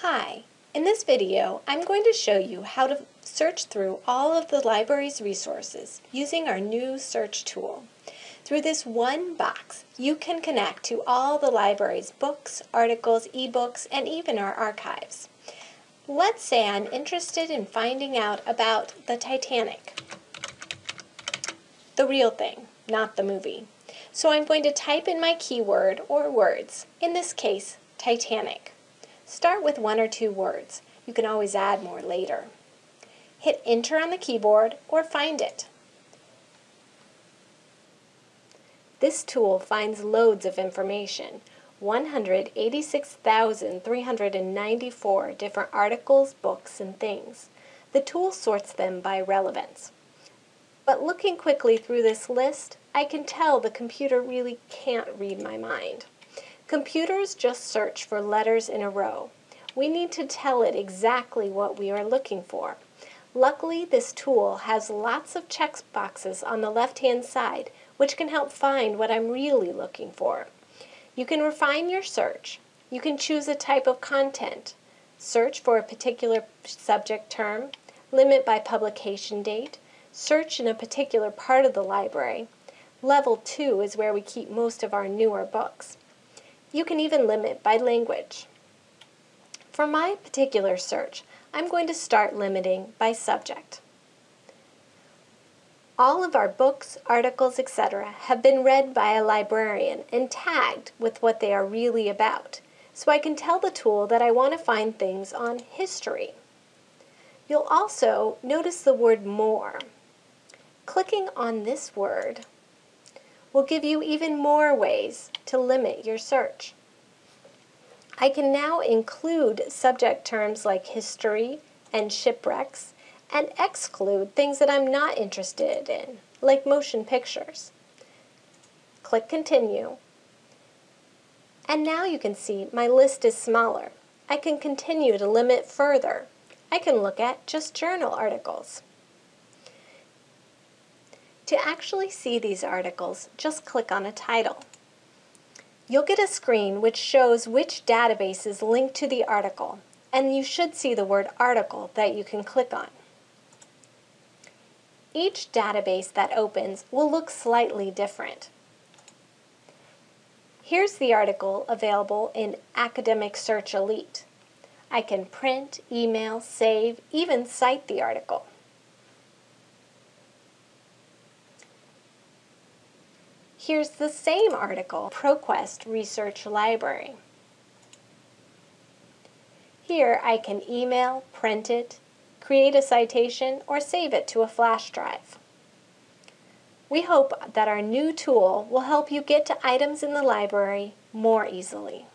Hi, in this video I'm going to show you how to search through all of the library's resources using our new search tool. Through this one box, you can connect to all the library's books, articles, ebooks, and even our archives. Let's say I'm interested in finding out about the Titanic. The real thing, not the movie. So I'm going to type in my keyword or words, in this case, Titanic. Start with one or two words. You can always add more later. Hit enter on the keyboard or find it. This tool finds loads of information, 186,394 different articles, books, and things. The tool sorts them by relevance. But looking quickly through this list, I can tell the computer really can't read my mind. Computers just search for letters in a row. We need to tell it exactly what we are looking for. Luckily, this tool has lots of check boxes on the left-hand side, which can help find what I'm really looking for. You can refine your search. You can choose a type of content, search for a particular subject term, limit by publication date, search in a particular part of the library. Level 2 is where we keep most of our newer books. You can even limit by language. For my particular search, I'm going to start limiting by subject. All of our books, articles, etc. have been read by a librarian and tagged with what they are really about, so I can tell the tool that I want to find things on history. You'll also notice the word more. Clicking on this word will give you even more ways to limit your search. I can now include subject terms like history and shipwrecks and exclude things that I'm not interested in, like motion pictures. Click Continue. And now you can see my list is smaller. I can continue to limit further. I can look at just journal articles. To actually see these articles, just click on a title. You'll get a screen which shows which databases link to the article, and you should see the word article that you can click on. Each database that opens will look slightly different. Here's the article available in Academic Search Elite. I can print, email, save, even cite the article. Here's the same article, ProQuest Research Library. Here I can email, print it, create a citation, or save it to a flash drive. We hope that our new tool will help you get to items in the library more easily.